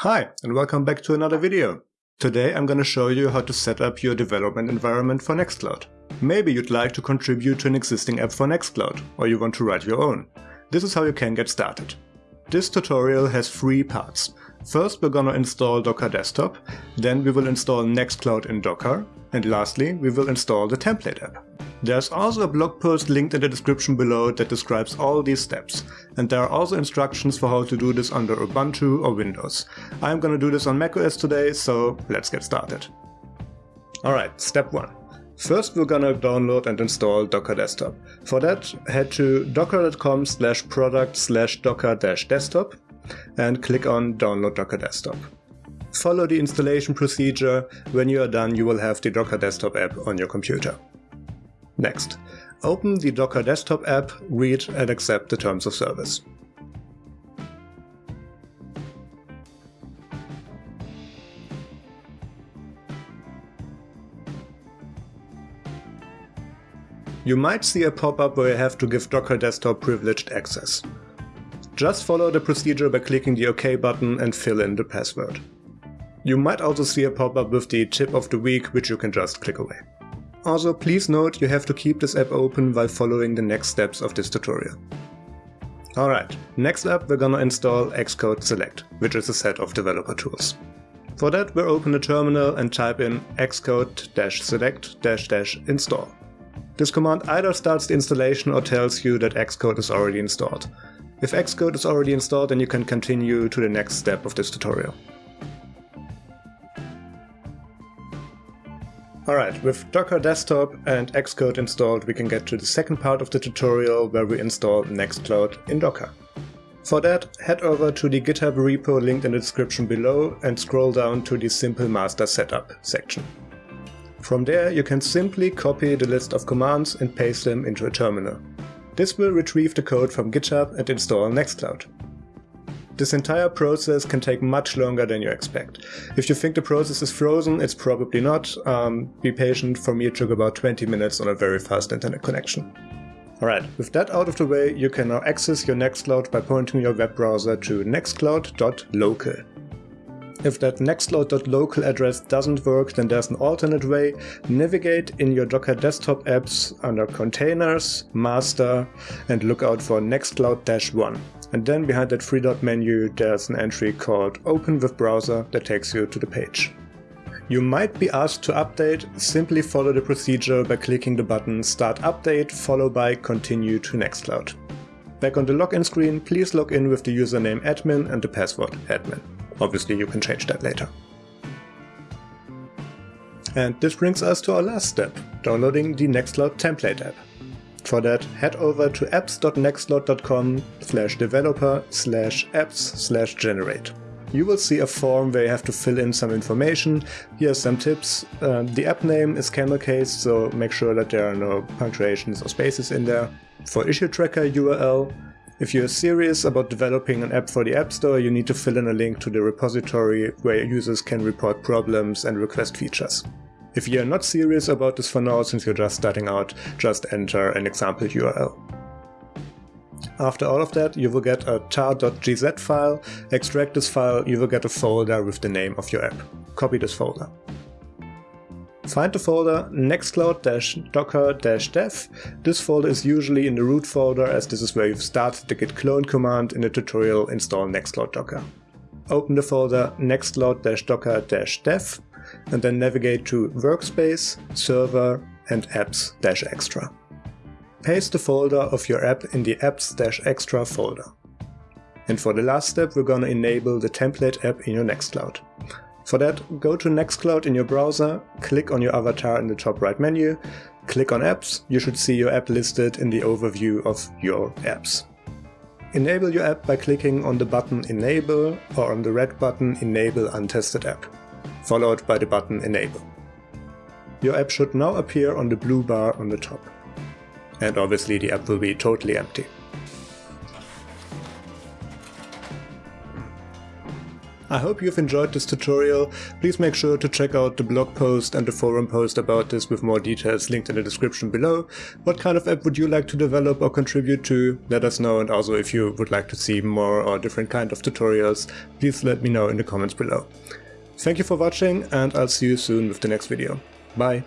Hi, and welcome back to another video. Today I'm going to show you how to set up your development environment for Nextcloud. Maybe you'd like to contribute to an existing app for Nextcloud, or you want to write your own. This is how you can get started. This tutorial has three parts. First we're gonna install Docker Desktop, then we will install Nextcloud in Docker, and lastly we will install the template app. There's also a blog post linked in the description below that describes all these steps, and there are also instructions for how to do this under Ubuntu or Windows. I'm gonna do this on macOS today, so let's get started. Alright, step 1. First we're gonna download and install Docker Desktop. For that, head to docker.com slash product slash docker desktop and click on Download Docker Desktop. Follow the installation procedure. When you are done, you will have the Docker Desktop app on your computer. Next, open the Docker Desktop app, read and accept the terms of service. You might see a pop-up where you have to give Docker Desktop privileged access. Just follow the procedure by clicking the OK button and fill in the password. You might also see a pop-up with the tip of the week, which you can just click away. Also, please note you have to keep this app open while following the next steps of this tutorial. Alright, next up we're gonna install Xcode Select, which is a set of developer tools. For that we'll open a terminal and type in xcode-select-install. This command either starts the installation or tells you that Xcode is already installed. If Xcode is already installed, then you can continue to the next step of this tutorial. Alright, with Docker Desktop and Xcode installed, we can get to the second part of the tutorial where we install Nextcloud in Docker. For that, head over to the GitHub repo linked in the description below and scroll down to the Simple Master Setup section. From there, you can simply copy the list of commands and paste them into a terminal. This will retrieve the code from GitHub and install Nextcloud. This entire process can take much longer than you expect. If you think the process is frozen, it's probably not. Um, be patient, for me it took about 20 minutes on a very fast internet connection. Alright, with that out of the way, you can now access your Nextcloud by pointing your web browser to nextcloud.local. If that nextcloud.local address doesn't work, then there's an alternate way. Navigate in your Docker desktop apps under Containers, Master, and look out for Nextcloud-1. And then behind that three dot menu, there's an entry called Open with Browser that takes you to the page. You might be asked to update, simply follow the procedure by clicking the button Start Update followed by Continue to Nextcloud. Back on the login screen, please log in with the username admin and the password admin. Obviously you can change that later. And this brings us to our last step, downloading the Nextcloud template app. For that, head over to apps.nextcloud.com slash developer slash apps slash generate. You will see a form where you have to fill in some information. Here are some tips. Uh, the app name is camel case, so make sure that there are no punctuations or spaces in there. For issue tracker URL, if you're serious about developing an app for the App Store, you need to fill in a link to the repository where users can report problems and request features. If you're not serious about this for now, since you're just starting out, just enter an example URL. After all of that, you will get a tar.gz file, extract this file, you will get a folder with the name of your app. Copy this folder. Find the folder nextcloud-docker-dev. This folder is usually in the root folder as this is where you've started the git clone command in the tutorial install nextcloud docker. Open the folder nextcloud-docker-dev and then navigate to workspace, server and apps-extra. Paste the folder of your app in the apps-extra folder. And for the last step we're gonna enable the template app in your Nextcloud. For that, go to Nextcloud in your browser, click on your avatar in the top right menu, click on apps, you should see your app listed in the overview of your apps. Enable your app by clicking on the button Enable or on the red button Enable Untested App, followed by the button Enable. Your app should now appear on the blue bar on the top. And obviously the app will be totally empty. I hope you've enjoyed this tutorial. Please make sure to check out the blog post and the forum post about this with more details linked in the description below. What kind of app would you like to develop or contribute to? Let us know and also if you would like to see more or different kind of tutorials, please let me know in the comments below. Thank you for watching and I'll see you soon with the next video. Bye!